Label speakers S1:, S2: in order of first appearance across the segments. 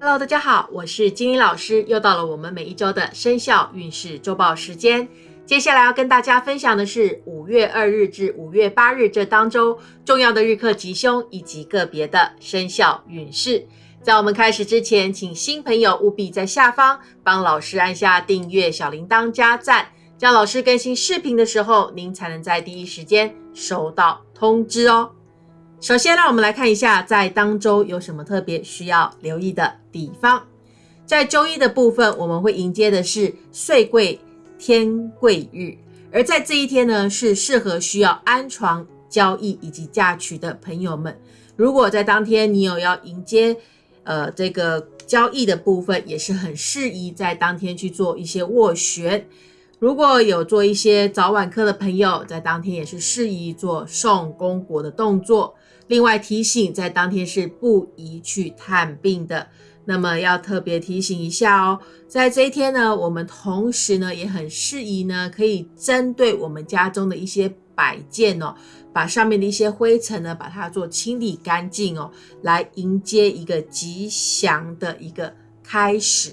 S1: Hello，大家好，我是金玲老师，又到了我们每一周的生肖运势周报时间。接下来要跟大家分享的是五月二日至五月八日这当周重要的日课吉凶以及个别的生肖运势。在我们开始之前，请新朋友务必在下方帮老师按下订阅、小铃铛加赞，这样老师更新视频的时候，您才能在第一时间收到通知哦。首先，让我们来看一下在当周有什么特别需要留意的地方。在周一的部分，我们会迎接的是岁贵天贵日，而在这一天呢，是适合需要安床交易以及嫁娶的朋友们。如果在当天你有要迎接，呃，这个交易的部分，也是很适宜在当天去做一些斡旋。如果有做一些早晚课的朋友，在当天也是适宜做送公果的动作。另外提醒，在当天是不宜去探病的。那么要特别提醒一下哦，在这一天呢，我们同时呢也很适宜呢，可以针对我们家中的一些摆件哦，把上面的一些灰尘呢，把它做清理干净哦，来迎接一个吉祥的一个开始。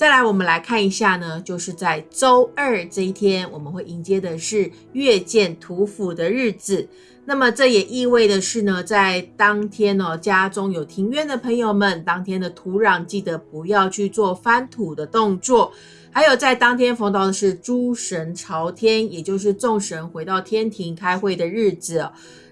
S1: 再来，我们来看一下呢，就是在周二这一天，我们会迎接的是月见土府的日子。那么这也意味的是呢，在当天哦，家中有庭院的朋友们，当天的土壤记得不要去做翻土的动作。还有在当天逢到的是诸神朝天，也就是众神回到天庭开会的日子。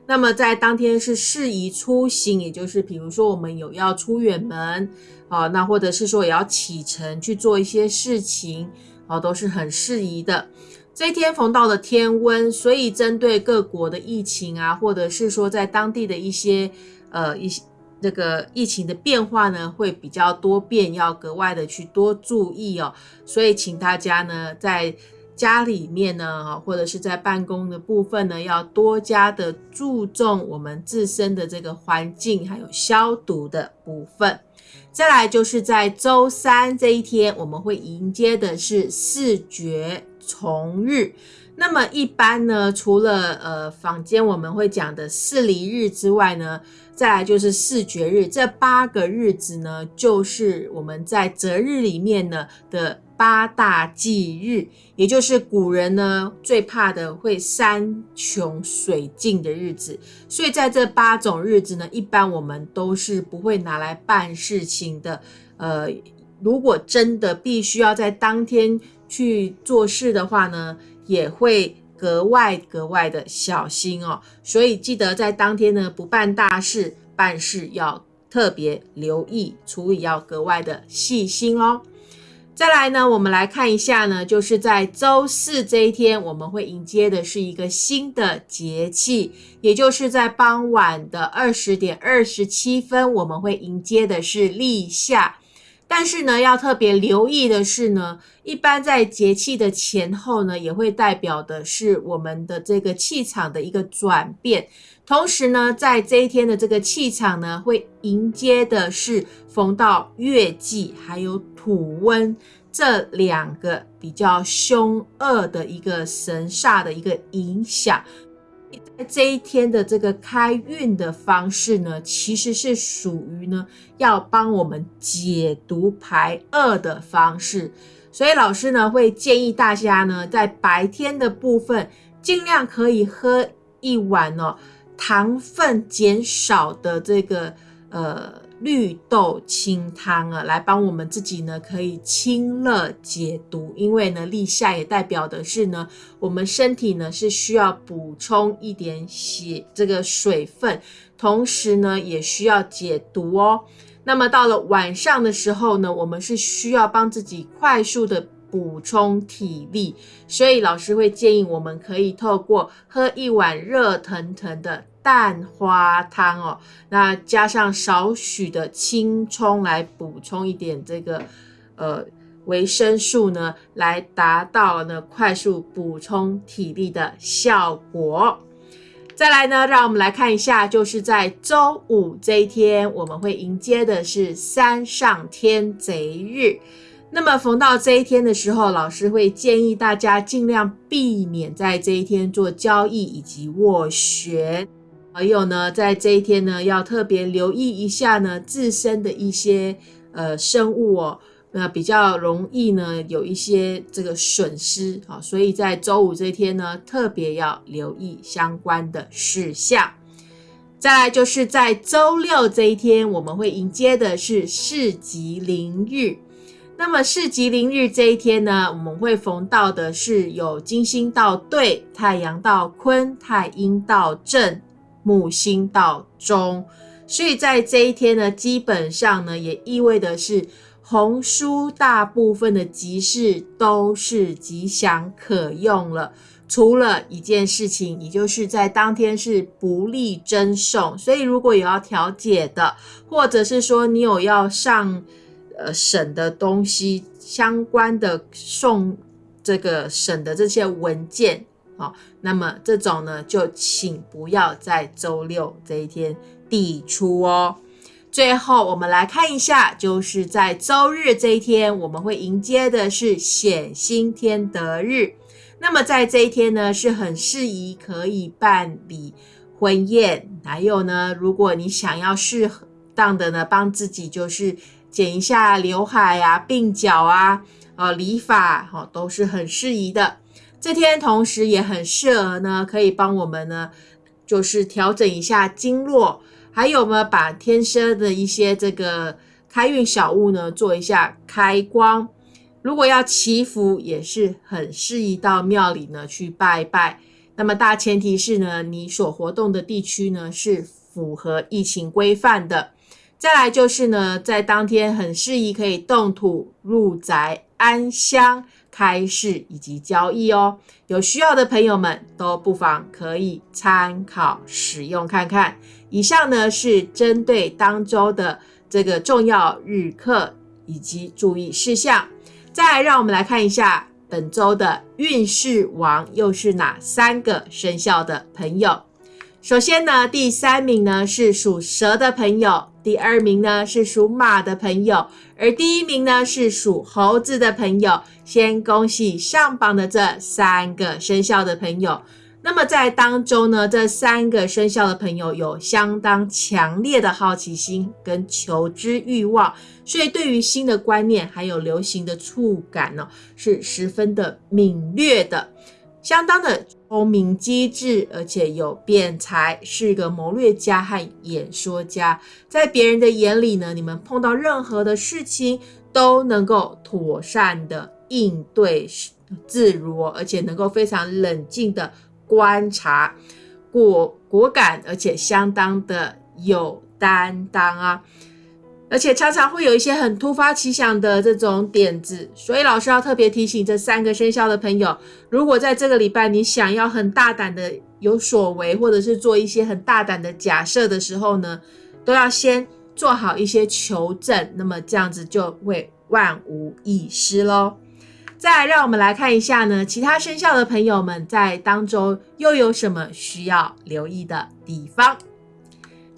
S1: 那么在当天是适宜出行，也就是比如说我们有要出远门啊，那或者是说也要启程去做一些事情啊，都是很适宜的。这一天逢到了天温，所以针对各国的疫情啊，或者是说在当地的一些呃一些这个疫情的变化呢，会比较多变，要格外的去多注意哦。所以请大家呢在家里面呢，或者是在办公的部分呢，要多加的注重我们自身的这个环境，还有消毒的部分。再来就是在周三这一天，我们会迎接的是视觉。重日，那么一般呢，除了呃坊间我们会讲的四离日之外呢，再来就是视觉日，这八个日子呢，就是我们在择日里面呢的八大忌日，也就是古人呢最怕的会山穷水尽的日子，所以在这八种日子呢，一般我们都是不会拿来办事情的。呃，如果真的必须要在当天。去做事的话呢，也会格外格外的小心哦。所以记得在当天呢，不办大事，办事要特别留意，处理要格外的细心哦。再来呢，我们来看一下呢，就是在周四这一天，我们会迎接的是一个新的节气，也就是在傍晚的二十点二十七分，我们会迎接的是立夏。但是呢，要特别留意的是呢，一般在节气的前后呢，也会代表的是我们的这个气场的一个转变。同时呢，在这一天的这个气场呢，会迎接的是逢到月季还有土温这两个比较凶恶的一个神煞的一个影响。在这一天的这个开运的方式呢，其实是属于呢要帮我们解毒排恶的方式，所以老师呢会建议大家呢在白天的部分尽量可以喝一碗哦糖分减少的这个呃。绿豆清汤啊，来帮我们自己呢，可以清热解毒。因为呢，立夏也代表的是呢，我们身体呢是需要补充一点血这个水分，同时呢也需要解毒哦。那么到了晚上的时候呢，我们是需要帮自己快速的补充体力，所以老师会建议我们可以透过喝一碗热腾腾的。蛋花汤哦，那加上少许的青葱来补充一点这个呃维生素呢，来达到呢快速补充体力的效果。再来呢，让我们来看一下，就是在周五这一天，我们会迎接的是三上天贼日。那么逢到这一天的时候，老师会建议大家尽量避免在这一天做交易以及斡旋。还有呢，在这一天呢，要特别留意一下呢自身的一些呃生物哦，那比较容易呢有一些这个损失啊，所以在周五这一天呢，特别要留意相关的事项。再来就是在周六这一天，我们会迎接的是四吉临日。那么四吉临日这一天呢，我们会逢到的是有金星到兑、太阳到坤、太阴到正、木星到中，所以在这一天呢，基本上呢，也意味的是红书大部分的吉事都是吉祥可用了。除了一件事情，也就是在当天是不利征送，所以如果有要调解的，或者是说你有要上呃审的东西相关的送这个审的这些文件，好，那么这种呢就请不要在周六这一天递出哦。最后我们来看一下，就是在周日这一天，我们会迎接的是显星天德日。那么在这一天呢，是很适宜可以办理婚宴，还有呢，如果你想要适当的呢，帮自己就是剪一下刘海啊、鬓角啊、呃理发，哈，都是很适宜的。这天同时也很适合呢，可以帮我们呢，就是调整一下经络，还有呢，把天生的一些这个开运小物呢，做一下开光。如果要祈福，也是很适宜到庙里呢去拜拜。那么大前提是呢，你所活动的地区呢是符合疫情规范的。再来就是呢，在当天很适宜可以动土入宅、安香、开市以及交易哦。有需要的朋友们都不妨可以参考使用看看。以上呢是针对当周的这个重要日课以及注意事项。再来，让我们来看一下本周的运势王又是哪三个生肖的朋友。首先呢，第三名呢是属蛇的朋友，第二名呢是属马的朋友，而第一名呢是属猴子的朋友。先恭喜上榜的这三个生肖的朋友。那么在当中呢，这三个生肖的朋友有相当强烈的好奇心跟求知欲望，所以对于新的观念还有流行的触感呢，是十分的敏锐的，相当的聪明机智，而且有辩才，是一个谋略家和演说家。在别人的眼里呢，你们碰到任何的事情都能够妥善的应对自如，而且能够非常冷静的。观察果果敢，而且相当的有担当啊！而且常常会有一些很突发奇想的这种点子，所以老师要特别提醒这三个生肖的朋友：如果在这个礼拜你想要很大胆的有所为，或者是做一些很大胆的假设的时候呢，都要先做好一些求证，那么这样子就会万无一失喽。再来，让我们来看一下呢，其他生肖的朋友们在当中又有什么需要留意的地方。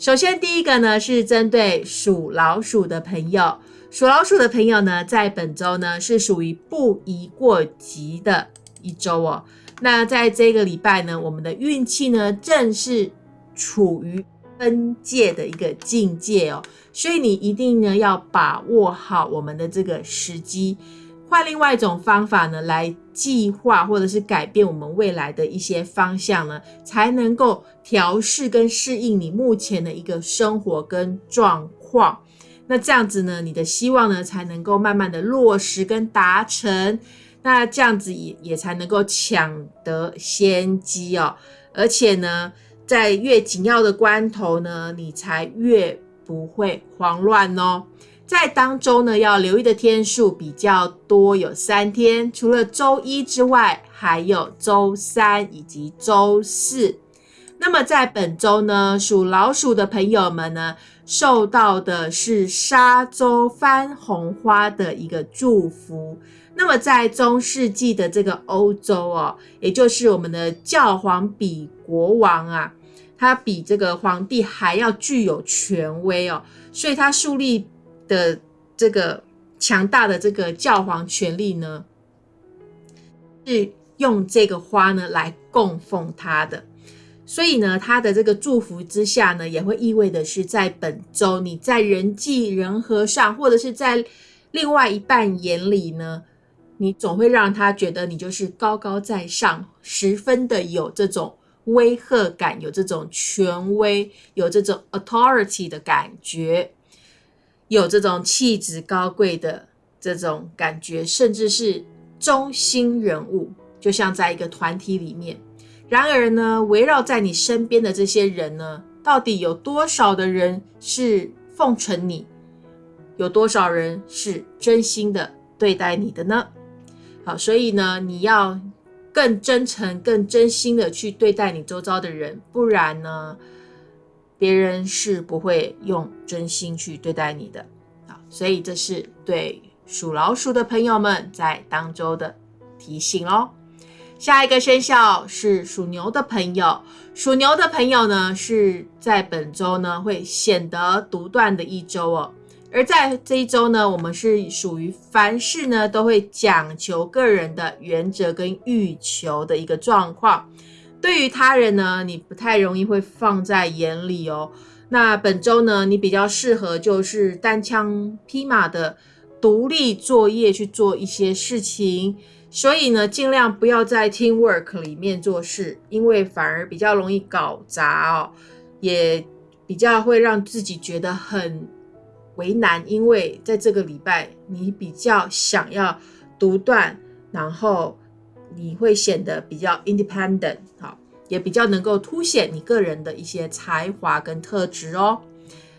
S1: 首先，第一个呢是针对属老鼠的朋友，属老鼠的朋友呢，在本周呢是属于不宜过急的一周哦。那在这个礼拜呢，我们的运气呢正是处于分界的一个境界哦，所以你一定呢要把握好我们的这个时机。换另外一种方法呢，来计划或者是改变我们未来的一些方向呢，才能够调试跟适应你目前的一个生活跟状况。那这样子呢，你的希望呢，才能够慢慢的落实跟达成。那这样子也也才能够抢得先机哦。而且呢，在越紧要的关头呢，你才越不会慌乱哦。在当周呢，要留意的天数比较多，有三天，除了周一之外，还有周三以及周四。那么在本周呢，属老鼠的朋友们呢，受到的是沙洲番红花的一个祝福。那么在中世纪的这个欧洲哦，也就是我们的教皇比国王啊，他比这个皇帝还要具有权威哦，所以他树立。的这个强大的这个教皇权力呢，是用这个花呢来供奉他的，所以呢，他的这个祝福之下呢，也会意味的是，在本周你在人际人和上，或者是在另外一半眼里呢，你总会让他觉得你就是高高在上，十分的有这种威吓感，有这种权威，有这种 authority 的感觉，有这种气质高贵的这种感觉，甚至是中心人物，就像在一个团体里面。然而呢，围绕在你身边的这些人呢，到底有多少的人是奉承你？有多少人是真心的对待你的呢？好，所以呢，你要更真诚、更真心的去对待你周遭的人，不然呢，别人是不会用真心去对待你的。好，所以这是对属老鼠的朋友们在当周的提醒哦。下一个生肖是属牛的朋友，属牛的朋友呢是在本周呢会显得独断的一周哦。而在这一周呢，我们是属于凡事呢都会讲求个人的原则跟欲求的一个状况。对于他人呢，你不太容易会放在眼里哦。那本周呢，你比较适合就是单枪匹马的独立作业去做一些事情。所以呢，尽量不要在 teamwork 里面做事，因为反而比较容易搞砸哦，也比较会让自己觉得很为难。因为在这个礼拜，你比较想要独断，然后你会显得比较 independent，好，也比较能够凸显你个人的一些才华跟特质哦。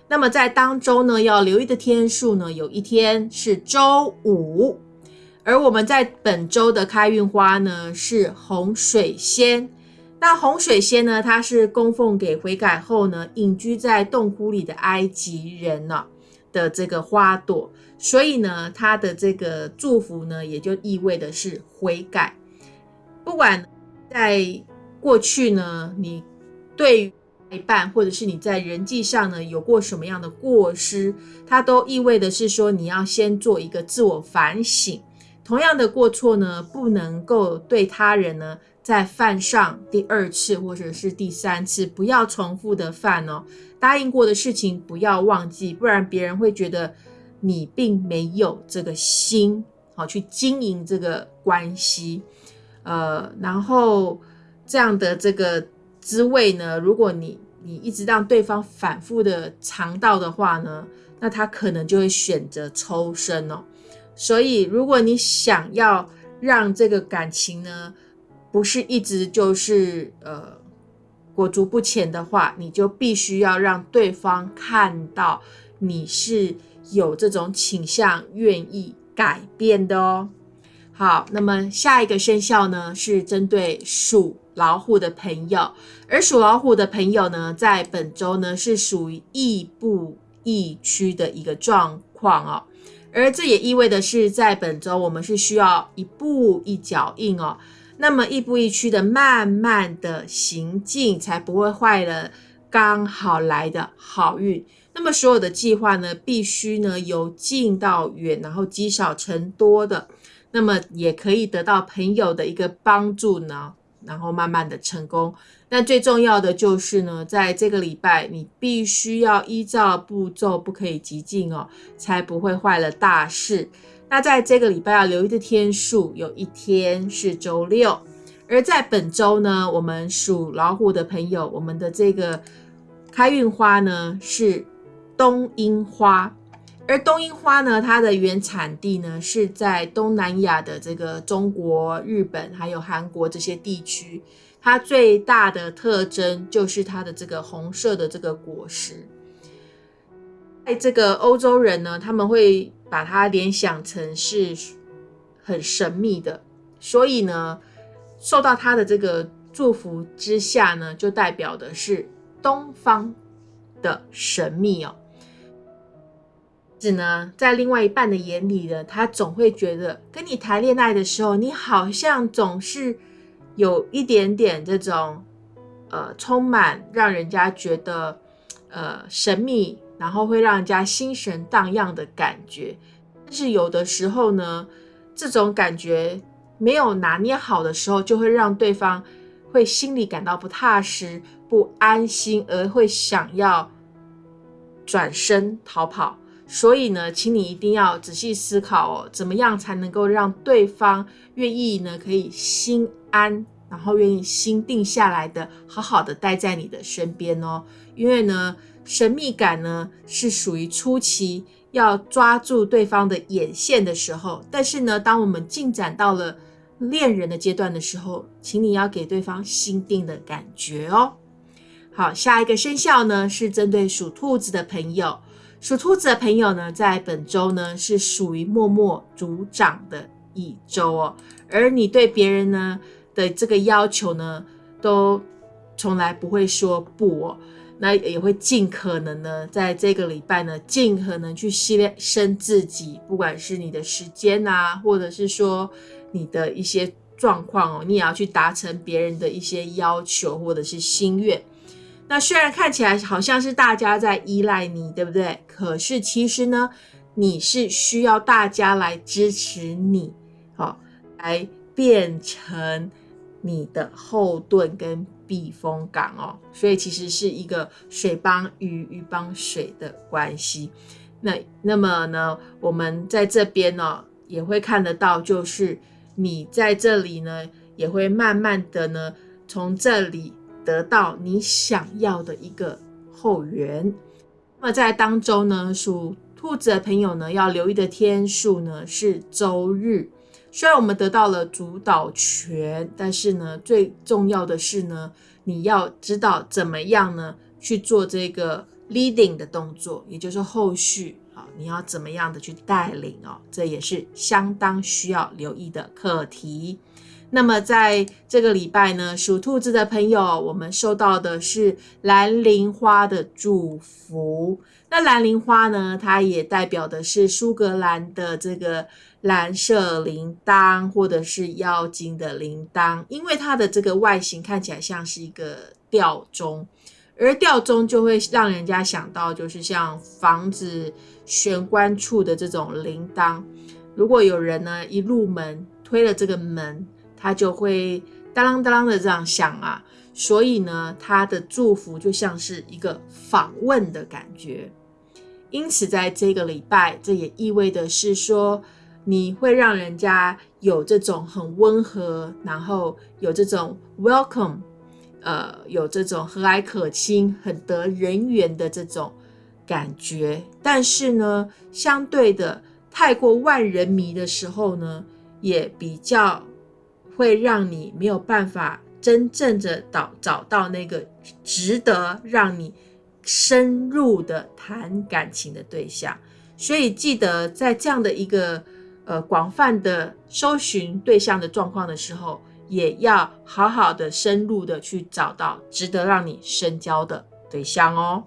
S1: 那么在当周呢，要留意的天数呢，有一天是周五。而我们在本周的开运花呢是红水仙，那红水仙呢，它是供奉给悔改后呢隐居在洞窟里的埃及人呢的这个花朵，所以呢，它的这个祝福呢也就意味的是悔改。不管在过去呢，你对一半或者是你在人际上呢有过什么样的过失，它都意味的是说你要先做一个自我反省。同样的过错呢，不能够对他人呢再犯上第二次或者是第三次，不要重复的犯哦。答应过的事情不要忘记，不然别人会觉得你并没有这个心好去经营这个关系。呃，然后这样的这个滋味呢，如果你你一直让对方反复的尝到的话呢，那他可能就会选择抽身哦。所以，如果你想要让这个感情呢，不是一直就是呃裹足不前的话，你就必须要让对方看到你是有这种倾向，愿意改变的哦。好，那么下一个生肖呢，是针对属老虎的朋友，而属老虎的朋友呢，在本周呢是属于亦步亦趋的一个状况哦。而这也意味的是，在本周我们是需要一步一脚印哦，那么亦步亦趋的慢慢的行进，才不会坏了刚好来的好运。那么所有的计划呢，必须呢由近到远，然后积少成多的，那么也可以得到朋友的一个帮助呢。然后慢慢的成功，那最重要的就是呢，在这个礼拜，你必须要依照步骤，不可以急进哦，才不会坏了大事。那在这个礼拜要留意的天数，有一天是周六，而在本周呢，我们属老虎的朋友，我们的这个开运花呢是冬樱花。而冬樱花呢，它的原产地呢是在东南亚的这个中国、日本还有韩国这些地区。它最大的特征就是它的这个红色的这个果实。在这个欧洲人呢，他们会把它联想成是很神秘的，所以呢，受到它的这个祝福之下呢，就代表的是东方的神秘哦。子呢，在另外一半的眼里呢，他总会觉得跟你谈恋爱的时候，你好像总是有一点点这种呃，充满让人家觉得呃神秘，然后会让人家心神荡漾的感觉。但是有的时候呢，这种感觉没有拿捏好的时候，就会让对方会心里感到不踏实、不安心，而会想要转身逃跑。所以呢，请你一定要仔细思考哦，怎么样才能够让对方愿意呢？可以心安，然后愿意心定下来的，好好的待在你的身边哦。因为呢，神秘感呢是属于初期要抓住对方的眼线的时候，但是呢，当我们进展到了恋人的阶段的时候，请你要给对方心定的感觉哦。好，下一个生肖呢是针对属兔子的朋友。属兔子的朋友呢，在本周呢是属于默默主掌的一周哦，而你对别人呢的这个要求呢，都从来不会说不哦，那也会尽可能呢，在这个礼拜呢，尽可能去牺牲自己，不管是你的时间啊，或者是说你的一些状况哦，你也要去达成别人的一些要求或者是心愿。那虽然看起来好像是大家在依赖你，对不对？可是其实呢，你是需要大家来支持你，好，来变成你的后盾跟避风港哦。所以其实是一个水帮鱼，鱼帮水的关系。那那么呢，我们在这边呢也会看得到，就是你在这里呢也会慢慢的呢从这里。得到你想要的一个后援。那么在当周呢，属兔子的朋友呢，要留意的天数呢是周日。虽然我们得到了主导权，但是呢，最重要的是呢，你要知道怎么样呢去做这个 leading 的动作，也就是后续啊，你要怎么样的去带领哦，这也是相当需要留意的课题。那么在这个礼拜呢，属兔子的朋友，我们收到的是蓝铃花的祝福。那蓝铃花呢，它也代表的是苏格兰的这个蓝色铃铛，或者是妖精的铃铛，因为它的这个外形看起来像是一个吊钟，而吊钟就会让人家想到就是像房子玄关处的这种铃铛。如果有人呢一入门推了这个门，他就会当啷当啷的这样响啊，所以呢，他的祝福就像是一个访问的感觉。因此，在这个礼拜，这也意味的是说，你会让人家有这种很温和，然后有这种 welcome，呃，有这种和蔼可亲、很得人缘的这种感觉。但是呢，相对的，太过万人迷的时候呢，也比较。会让你没有办法真正的找找到那个值得让你深入的谈感情的对象，所以记得在这样的一个呃广泛的搜寻对象的状况的时候，也要好好的深入的去找到值得让你深交的对象哦。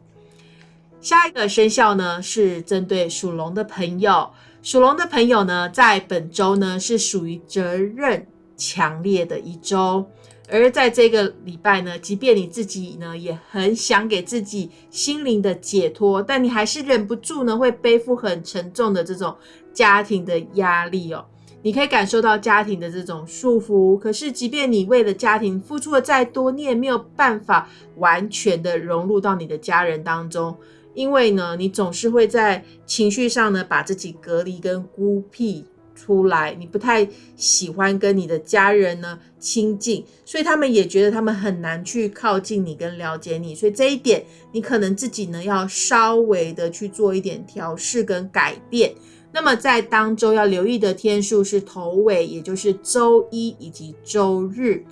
S1: 下一个生肖呢是针对属龙的朋友，属龙的朋友呢在本周呢是属于责任。强烈的一周，而在这个礼拜呢，即便你自己呢也很想给自己心灵的解脱，但你还是忍不住呢会背负很沉重的这种家庭的压力哦。你可以感受到家庭的这种束缚，可是即便你为了家庭付出的再多，你也没有办法完全的融入到你的家人当中，因为呢，你总是会在情绪上呢把自己隔离跟孤僻。出来，你不太喜欢跟你的家人呢亲近，所以他们也觉得他们很难去靠近你跟了解你，所以这一点你可能自己呢要稍微的去做一点调试跟改变。那么在当周要留意的天数是头尾，也就是周一以及周日。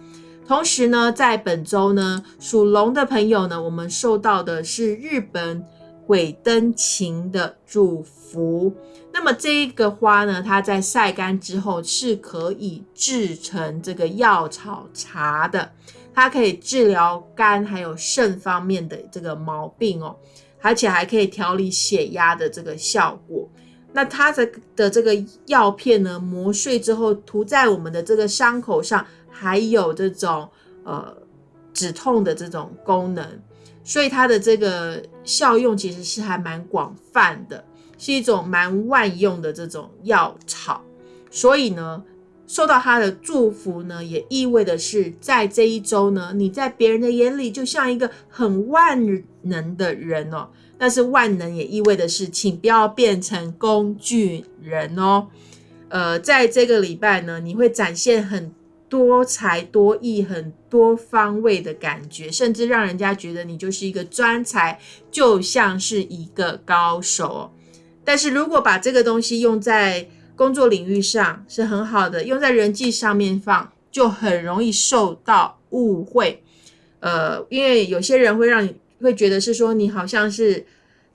S1: 同时呢，在本周呢，属龙的朋友呢，我们受到的是日本鬼灯琴的祝福。服那么这一个花呢，它在晒干之后是可以制成这个药草茶的，它可以治疗肝还有肾方面的这个毛病哦，而且还可以调理血压的这个效果。那它的的这个药片呢，磨碎之后涂在我们的这个伤口上，还有这种呃止痛的这种功能，所以它的这个效用其实是还蛮广泛的。是一种蛮万用的这种药草，所以呢，受到他的祝福呢，也意味的是在这一周呢，你在别人的眼里就像一个很万能的人哦。但是万能也意味的是，请不要变成工具人哦。呃，在这个礼拜呢，你会展现很多才多艺、很多方位的感觉，甚至让人家觉得你就是一个专才，就像是一个高手。但是如果把这个东西用在工作领域上是很好的，用在人际上面放就很容易受到误会。呃，因为有些人会让你会觉得是说你好像是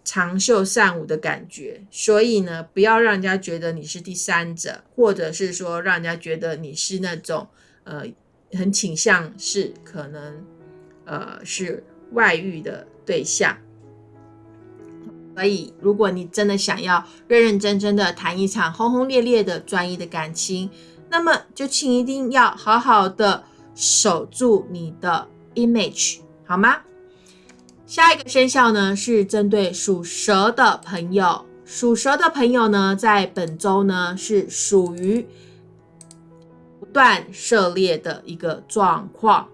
S1: 长袖善舞的感觉，所以呢，不要让人家觉得你是第三者，或者是说让人家觉得你是那种呃很倾向是可能呃是外遇的对象。所以，如果你真的想要认认真真的谈一场轰轰烈烈的专一的感情，那么就请一定要好好的守住你的 image，好吗？下一个生肖呢是针对属蛇的朋友，属蛇的朋友呢在本周呢是属于不断涉猎的一个状况，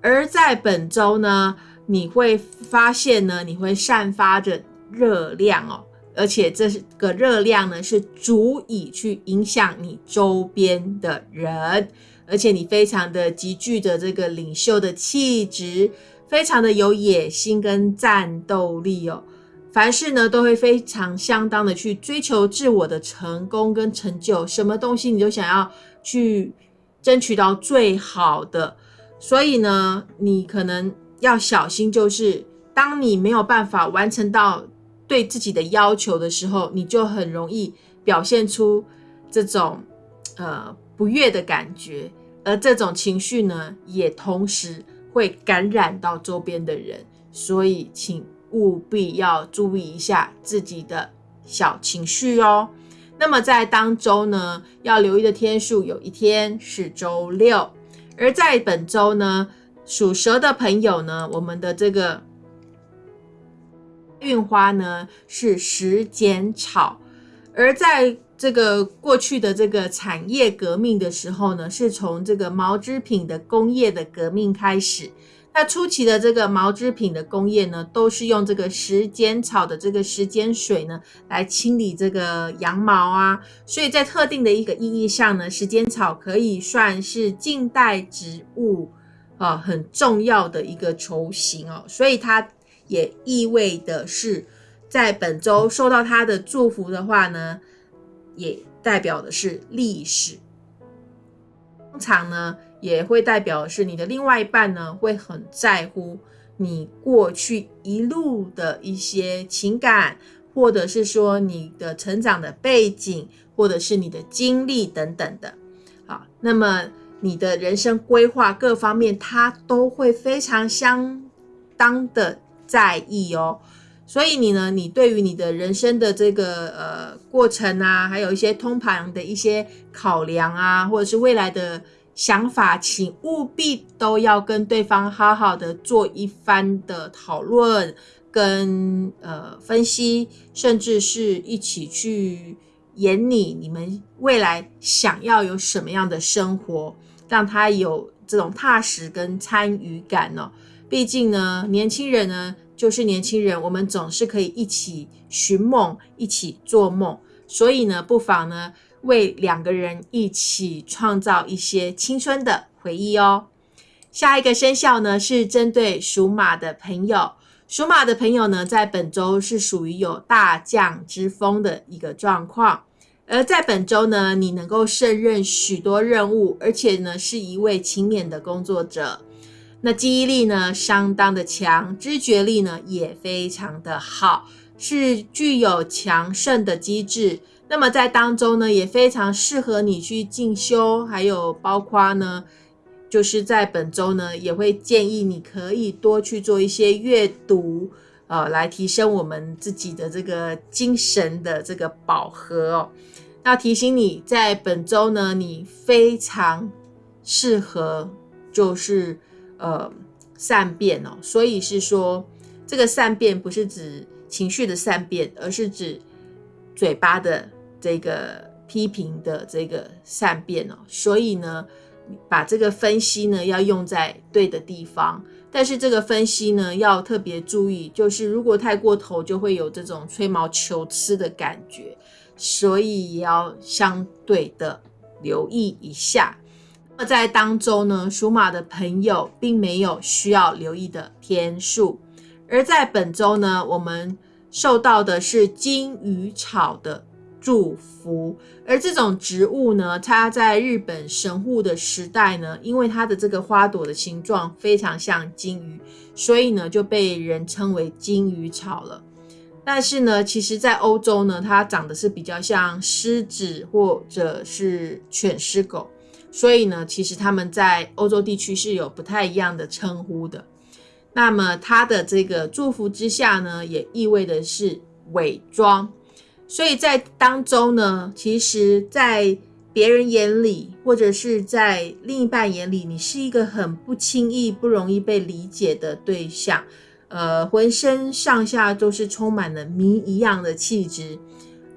S1: 而在本周呢，你会发现呢，你会散发着。热量哦，而且这个热量呢是足以去影响你周边的人，而且你非常的极具的这个领袖的气质，非常的有野心跟战斗力哦。凡事呢都会非常相当的去追求自我的成功跟成就，什么东西你都想要去争取到最好的，所以呢你可能要小心，就是当你没有办法完成到。对自己的要求的时候，你就很容易表现出这种呃不悦的感觉，而这种情绪呢，也同时会感染到周边的人，所以请务必要注意一下自己的小情绪哦。那么在当周呢，要留意的天数有一天是周六，而在本周呢，属蛇的朋友呢，我们的这个。运花呢是时间草，而在这个过去的这个产业革命的时候呢，是从这个毛织品的工业的革命开始。那初期的这个毛织品的工业呢，都是用这个时间草的这个时间水呢来清理这个羊毛啊。所以在特定的一个意义上呢，时间草可以算是近代植物啊很重要的一个雏形哦。所以它。也意味的是，在本周受到他的祝福的话呢，也代表的是历史。通常呢，也会代表是你的另外一半呢，会很在乎你过去一路的一些情感，或者是说你的成长的背景，或者是你的经历等等的。好，那么你的人生规划各方面，他都会非常相当的。在意哦，所以你呢，你对于你的人生的这个呃过程啊，还有一些通盘的一些考量啊，或者是未来的想法，请务必都要跟对方好好的做一番的讨论跟呃分析，甚至是一起去演你你们未来想要有什么样的生活，让他有这种踏实跟参与感呢。毕竟呢，年轻人呢就是年轻人，我们总是可以一起寻梦，一起做梦。所以呢，不妨呢为两个人一起创造一些青春的回忆哦。下一个生肖呢是针对属马的朋友，属马的朋友呢在本周是属于有大将之风的一个状况，而在本周呢，你能够胜任许多任务，而且呢是一位勤勉的工作者。那记忆力呢，相当的强，知觉力呢也非常的好，是具有强盛的机制。那么在当中呢，也非常适合你去进修，还有包括呢，就是在本周呢，也会建议你可以多去做一些阅读，呃，来提升我们自己的这个精神的这个饱和哦。那提醒你，在本周呢，你非常适合就是。呃，善变哦，所以是说这个善变不是指情绪的善变，而是指嘴巴的这个批评的这个善变哦。所以呢，把这个分析呢要用在对的地方。但是这个分析呢要特别注意，就是如果太过头，就会有这种吹毛求疵的感觉。所以也要相对的留意一下。那么在当周呢，属马的朋友并没有需要留意的天数。而在本周呢，我们受到的是金鱼草的祝福。而这种植物呢，它在日本神户的时代呢，因为它的这个花朵的形状非常像金鱼，所以呢就被人称为金鱼草了。但是呢，其实，在欧洲呢，它长得是比较像狮子或者是犬狮狗，所以呢，其实他们在欧洲地区是有不太一样的称呼的。那么，他的这个祝福之下呢，也意味的是伪装。所以在当中呢，其实，在别人眼里，或者是在另一半眼里，你是一个很不轻易、不容易被理解的对象。呃，浑身上下都是充满了谜一样的气质。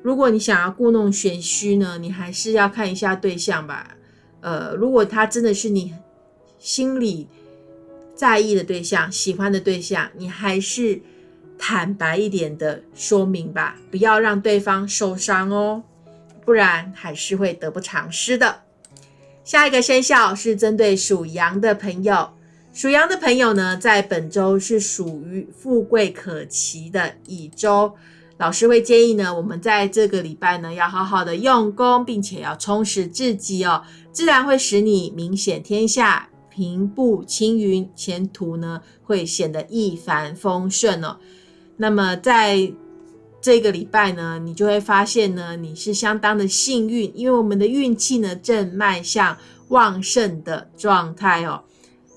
S1: 如果你想要故弄玄虚呢，你还是要看一下对象吧。呃，如果他真的是你心里在意的对象、喜欢的对象，你还是坦白一点的说明吧，不要让对方受伤哦，不然还是会得不偿失的。下一个生肖是针对属羊的朋友。属羊的朋友呢，在本周是属于富贵可期的一周。老师会建议呢，我们在这个礼拜呢，要好好的用功，并且要充实自己哦，自然会使你名显天下，平步青云，前途呢会显得一帆风顺哦。那么在这个礼拜呢，你就会发现呢，你是相当的幸运，因为我们的运气呢正迈向旺盛的状态哦。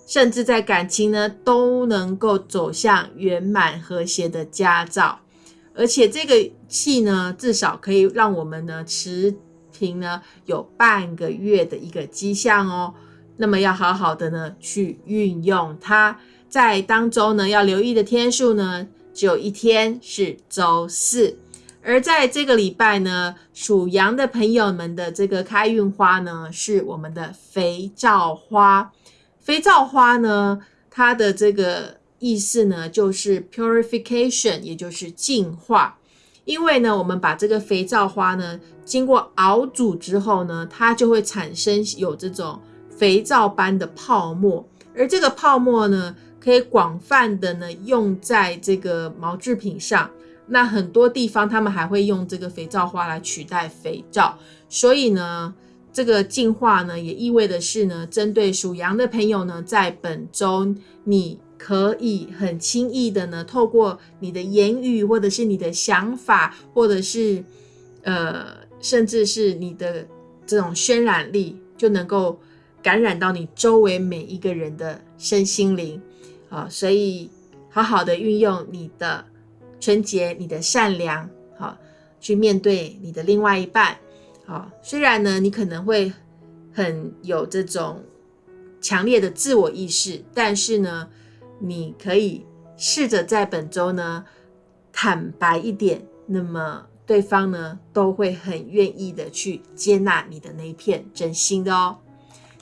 S1: 甚至在感情呢都能够走向圆满和谐的佳兆，而且这个气呢至少可以让我们呢持平呢有半个月的一个迹象哦。那么要好好的呢去运用它，在当周呢要留意的天数呢只有一天是周四，而在这个礼拜呢属羊的朋友们的这个开运花呢是我们的肥皂花。肥皂花呢，它的这个意思呢，就是 purification，也就是净化。因为呢，我们把这个肥皂花呢，经过熬煮之后呢，它就会产生有这种肥皂般的泡沫。而这个泡沫呢，可以广泛的呢用在这个毛制品上。那很多地方他们还会用这个肥皂花来取代肥皂。所以呢。这个进化呢，也意味的是呢，针对属羊的朋友呢，在本周你可以很轻易的呢，透过你的言语，或者是你的想法，或者是呃，甚至是你的这种渲染力，就能够感染到你周围每一个人的身心灵啊。所以，好好的运用你的纯洁、你的善良，好去面对你的另外一半。啊，虽然呢，你可能会很有这种强烈的自我意识，但是呢，你可以试着在本周呢坦白一点，那么对方呢都会很愿意的去接纳你的那一片真心的哦。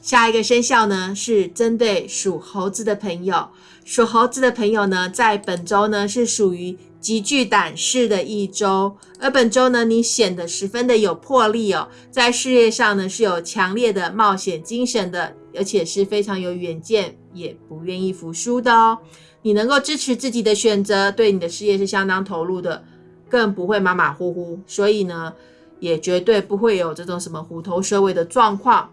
S1: 下一个生肖呢是针对属猴子的朋友，属猴子的朋友呢在本周呢是属于。极具胆识的一周，而本周呢，你显得十分的有魄力哦，在事业上呢是有强烈的冒险精神的，而且是非常有远见，也不愿意服输的哦。你能够支持自己的选择，对你的事业是相当投入的，更不会马马虎虎，所以呢，也绝对不会有这种什么虎头蛇尾的状况。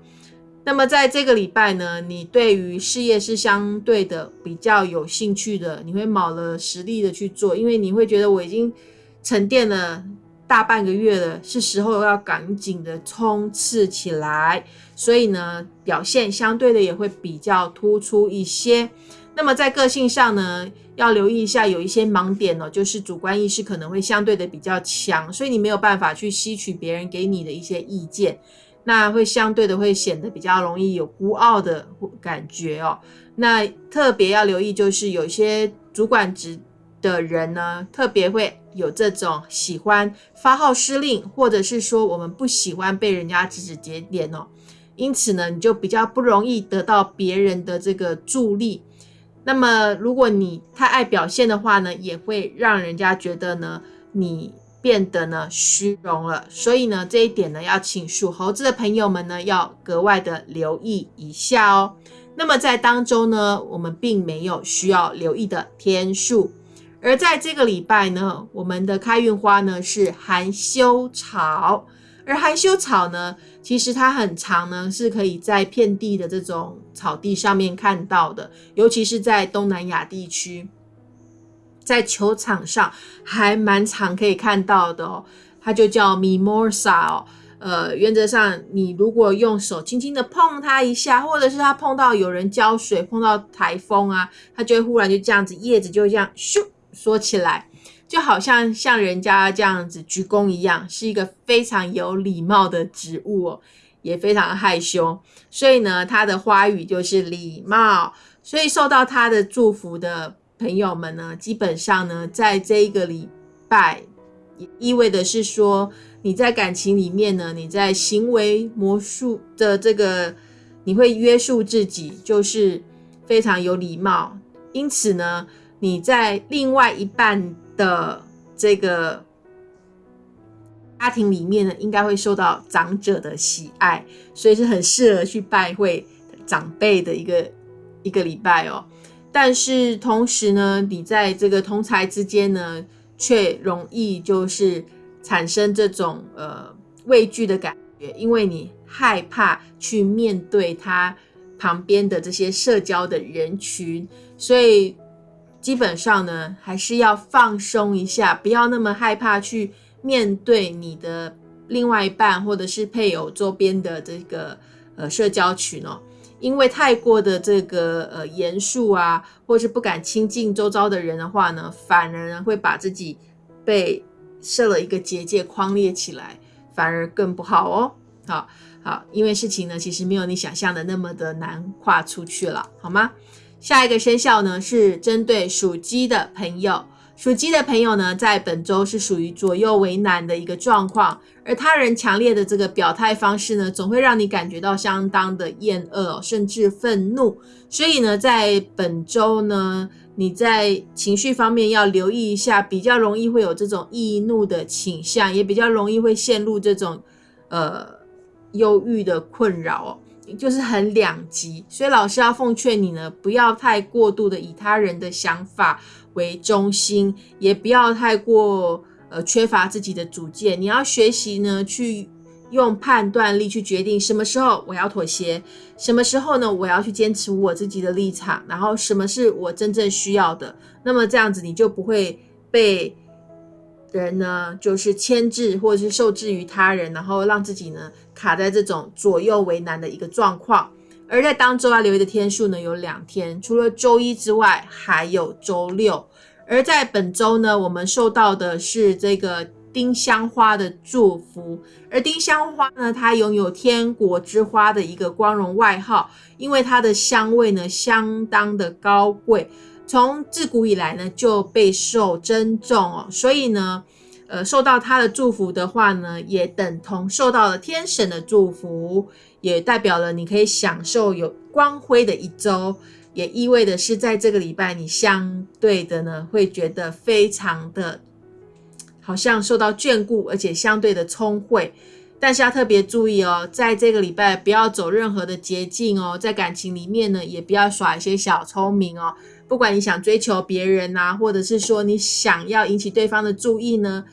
S1: 那么在这个礼拜呢，你对于事业是相对的比较有兴趣的，你会卯了实力的去做，因为你会觉得我已经沉淀了大半个月了，是时候要赶紧的冲刺起来，所以呢，表现相对的也会比较突出一些。那么在个性上呢，要留意一下有一些盲点哦，就是主观意识可能会相对的比较强，所以你没有办法去吸取别人给你的一些意见。那会相对的会显得比较容易有孤傲的感觉哦。那特别要留意，就是有些主管职的人呢，特别会有这种喜欢发号施令，或者是说我们不喜欢被人家指指点点哦，因此呢，你就比较不容易得到别人的这个助力。那么，如果你太爱表现的话呢，也会让人家觉得呢，你变得呢虚荣了。所以呢，这一点呢，要请属猴子的朋友们呢，要格外的留意一下哦。那么在当中呢，我们并没有需要留意的天数。而在这个礼拜呢，我们的开运花呢是含羞草，而含羞草呢。其实它很长呢，是可以在遍地的这种草地上面看到的，尤其是在东南亚地区，在球场上还蛮常可以看到的哦。它就叫 mimosa 哦，呃，原则上你如果用手轻轻的碰它一下，或者是它碰到有人浇水，碰到台风啊，它就会忽然就这样子，叶子就会这样咻说起来。就好像像人家这样子鞠躬一样，是一个非常有礼貌的植物哦，也非常害羞。所以呢，它的花语就是礼貌。所以受到他的祝福的朋友们呢，基本上呢，在这一个礼拜，意味的是说，你在感情里面呢，你在行为魔术的这个，你会约束自己，就是非常有礼貌。因此呢，你在另外一半。的这个家庭里面呢，应该会受到长者的喜爱，所以是很适合去拜会长辈的一个一个礼拜哦。但是同时呢，你在这个同才之间呢，却容易就是产生这种呃畏惧的感觉，因为你害怕去面对他旁边的这些社交的人群，所以。基本上呢，还是要放松一下，不要那么害怕去面对你的另外一半或者是配偶周边的这个呃社交群哦，因为太过的这个呃严肃啊，或是不敢亲近周遭的人的话呢，反而会把自己被设了一个结界框列起来，反而更不好哦。好好，因为事情呢，其实没有你想象的那么的难跨出去了，好吗？下一个生肖呢是针对属鸡的朋友，属鸡的朋友呢，在本周是属于左右为难的一个状况，而他人强烈的这个表态方式呢，总会让你感觉到相当的厌恶，甚至愤怒。所以呢，在本周呢，你在情绪方面要留意一下，比较容易会有这种易怒的倾向，也比较容易会陷入这种呃忧郁的困扰。就是很两极，所以老师要奉劝你呢，不要太过度的以他人的想法为中心，也不要太过呃缺乏自己的主见。你要学习呢，去用判断力去决定什么时候我要妥协，什么时候呢我要去坚持我自己的立场，然后什么是我真正需要的。那么这样子你就不会被。人呢，就是牵制或者是受制于他人，然后让自己呢卡在这种左右为难的一个状况。而在当周啊留意的天数呢，有两天，除了周一之外，还有周六。而在本周呢，我们受到的是这个丁香花的祝福。而丁香花呢，它拥有天国之花的一个光荣外号，因为它的香味呢相当的高贵。从自古以来呢，就备受珍重哦，所以呢，呃，受到他的祝福的话呢，也等同受到了天神的祝福，也代表了你可以享受有光辉的一周，也意味的是在这个礼拜，你相对的呢，会觉得非常的，好像受到眷顾，而且相对的聪慧。但是要特别注意哦，在这个礼拜不要走任何的捷径哦，在感情里面呢，也不要耍一些小聪明哦。不管你想追求别人呐，或者是说你想要引起对方的注意呢，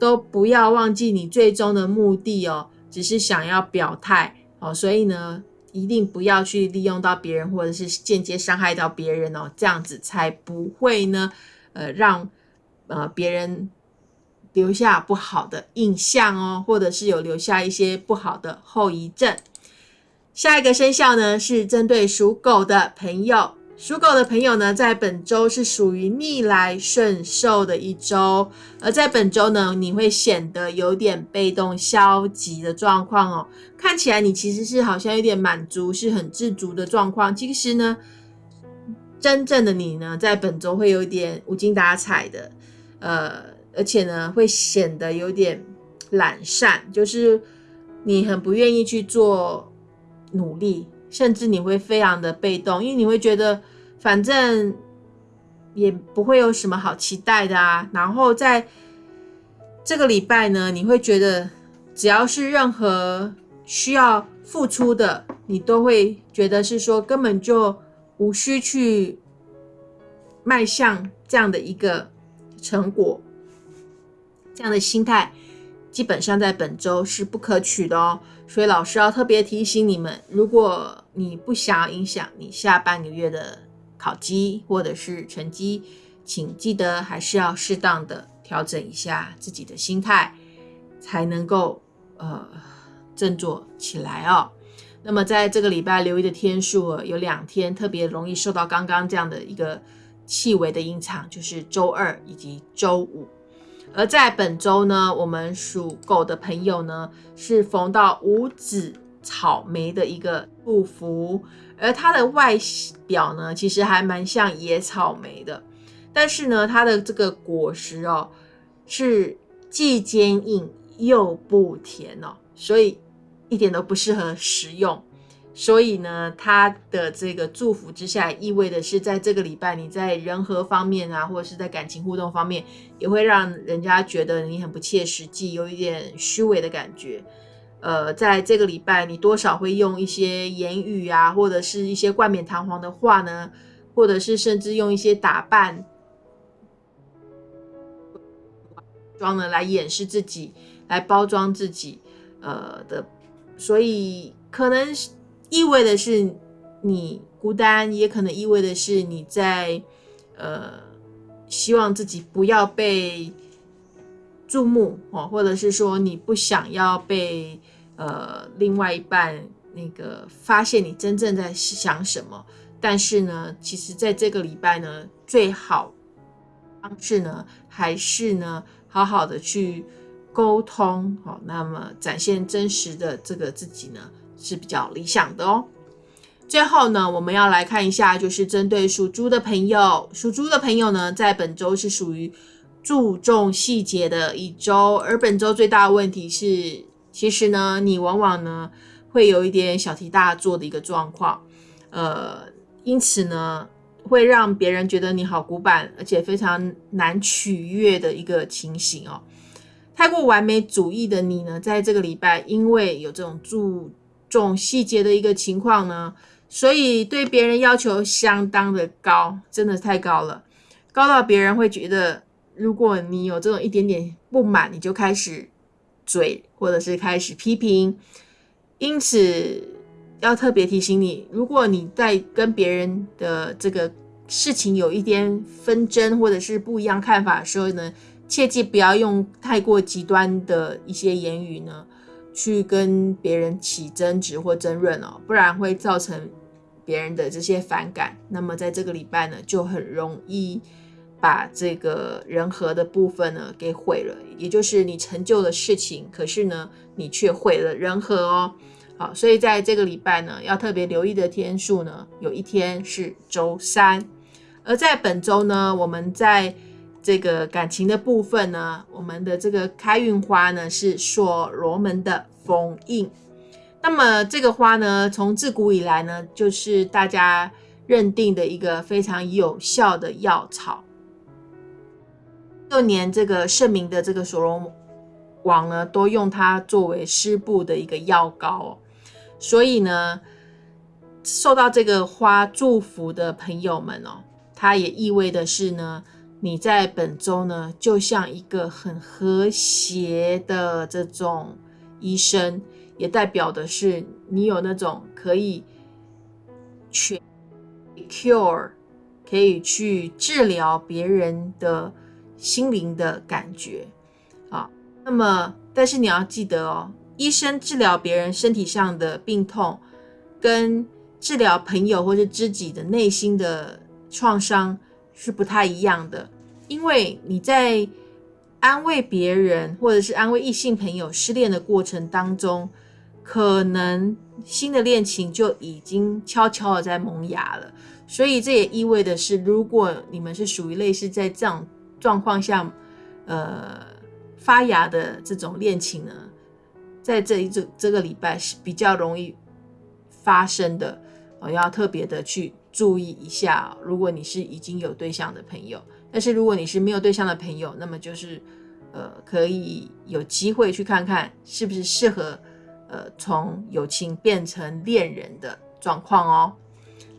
S1: 都不要忘记你最终的目的哦，只是想要表态哦。所以呢，一定不要去利用到别人，或者是间接伤害到别人哦，这样子才不会呢，呃，让呃别人留下不好的印象哦，或者是有留下一些不好的后遗症。下一个生肖呢，是针对属狗的朋友。属狗的朋友呢，在本周是属于逆来顺受的一周，而在本周呢，你会显得有点被动、消极的状况哦。看起来你其实是好像有点满足，是很知足的状况。其实呢，真正的你呢，在本周会有点无精打采的，呃，而且呢会显得有点懒散，就是你很不愿意去做努力，甚至你会非常的被动，因为你会觉得反正也不会有什么好期待的啊。然后在这个礼拜呢，你会觉得只要是任何需要付出的，你都会觉得是说根本就无需去迈向这样的一个成果，这样的心态基本上在本周是不可取的哦。所以老师要特别提醒你们，如果你不想要影响你下半个月的考绩或者是成绩，请记得还是要适当的。调整一下自己的心态，才能够呃振作起来哦。那么在这个礼拜留意的天数有两天特别容易受到刚刚这样的一个气味的影响，就是周二以及周五。而在本周呢，我们属狗的朋友呢是逢到五子草莓的一个祝福，而它的外表呢其实还蛮像野草莓的，但是呢它的这个果实哦。是既坚硬又不甜哦，所以一点都不适合食用。所以呢，他的这个祝福之下，意味的是在这个礼拜，你在人和方面啊，或者是在感情互动方面，也会让人家觉得你很不切实际，有一点虚伪的感觉。呃，在这个礼拜，你多少会用一些言语啊，或者是一些冠冕堂皇的话呢，或者是甚至用一些打扮。装呢来掩饰自己，来包装自己，呃的，所以可能意味的是你孤单，也可能意味的是你在呃希望自己不要被注目哦，或者是说你不想要被呃另外一半那个发现你真正在想什么。但是呢，其实在这个礼拜呢，最好方式呢还是呢。好好的去沟通，好，那么展现真实的这个自己呢是比较理想的哦。最后呢，我们要来看一下，就是针对属猪的朋友，属猪的朋友呢，在本周是属于注重细节的一周，而本周最大的问题是，其实呢，你往往呢会有一点小题大做的一个状况，呃，因此呢。会让别人觉得你好古板，而且非常难取悦的一个情形哦。太过完美主义的你呢，在这个礼拜因为有这种注种细节的一个情况呢，所以对别人要求相当的高，真的太高了，高到别人会觉得，如果你有这种一点点不满，你就开始嘴或者是开始批评，因此。要特别提醒你，如果你在跟别人的这个事情有一点纷争，或者是不一样看法的时候呢，切记不要用太过极端的一些言语呢，去跟别人起争执或争论哦，不然会造成别人的这些反感。那么在这个礼拜呢，就很容易把这个人和的部分呢给毁了，也就是你成就了事情，可是呢，你却毁了人和哦。好，所以在这个礼拜呢，要特别留意的天数呢，有一天是周三。而在本周呢，我们在这个感情的部分呢，我们的这个开运花呢是所罗门的封印。那么这个花呢，从自古以来呢，就是大家认定的一个非常有效的药草。六年这个盛名的这个所罗王呢，都用它作为施布的一个药膏。所以呢，受到这个花祝福的朋友们哦，它也意味的是呢，你在本周呢，就像一个很和谐的这种医生，也代表的是你有那种可以全 cure，可以去治疗别人的心灵的感觉啊。那么，但是你要记得哦。医生治疗别人身体上的病痛，跟治疗朋友或是知己的内心的创伤是不太一样的。因为你在安慰别人或者是安慰异性朋友失恋的过程当中，可能新的恋情就已经悄悄的在萌芽了。所以这也意味的是，如果你们是属于类似在这样状况下，呃发芽的这种恋情呢，在这一这这个礼拜是比较容易发生的哦，要特别的去注意一下。如果你是已经有对象的朋友，但是如果你是没有对象的朋友，那么就是呃可以有机会去看看是不是适合呃从友情变成恋人的状况哦。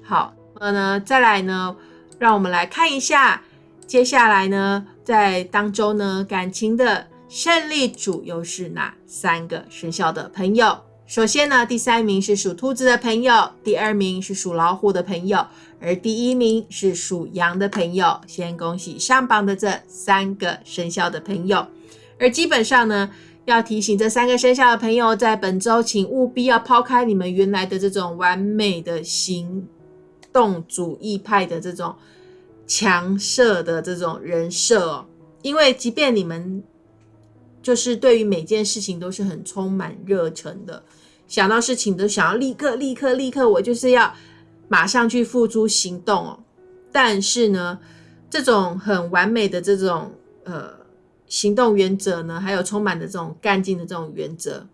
S1: 好，那呢再来呢，让我们来看一下。接下来呢，在当周呢，感情的胜利组又是哪三个生肖的朋友？首先呢，第三名是属兔子的朋友，第二名是属老虎的朋友，而第一名是属羊的朋友。先恭喜上榜的这三个生肖的朋友。而基本上呢，要提醒这三个生肖的朋友，在本周请务必要抛开你们原来的这种完美的行动主义派的这种。强势的这种人设哦，因为即便你们就是对于每件事情都是很充满热忱的，想到事情都想要立刻、立刻、立刻，我就是要马上去付诸行动哦。但是呢，这种很完美的这种呃行动原则呢，还有充满的这种干劲的这种原则，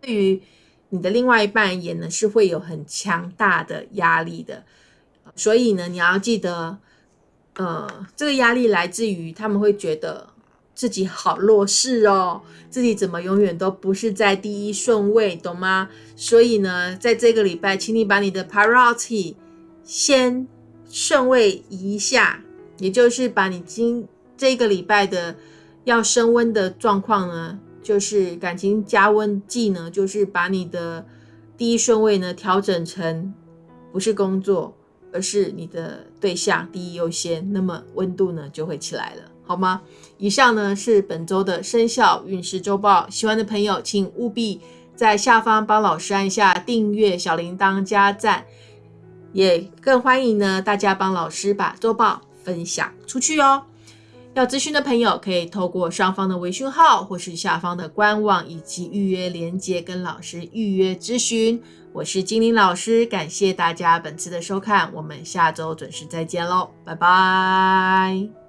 S1: 对于你的另外一半而言呢，是会有很强大的压力的。所以呢，你要记得，呃，这个压力来自于他们会觉得自己好弱势哦，自己怎么永远都不是在第一顺位，懂吗？所以呢，在这个礼拜，请你把你的 priority 先顺位移一下，也就是把你今这个礼拜的要升温的状况呢，就是感情加温剂呢，就是把你的第一顺位呢调整成不是工作。而是你的对象第一优先，那么温度呢就会起来了，好吗？以上呢是本周的生肖运势周报，喜欢的朋友请务必在下方帮老师按下订阅、小铃铛、加赞，也更欢迎呢大家帮老师把周报分享出去哦。要咨询的朋友可以透过上方的微讯号或是下方的官网以及预约连接跟老师预约咨询。我是精灵老师，感谢大家本次的收看，我们下周准时再见喽，拜拜。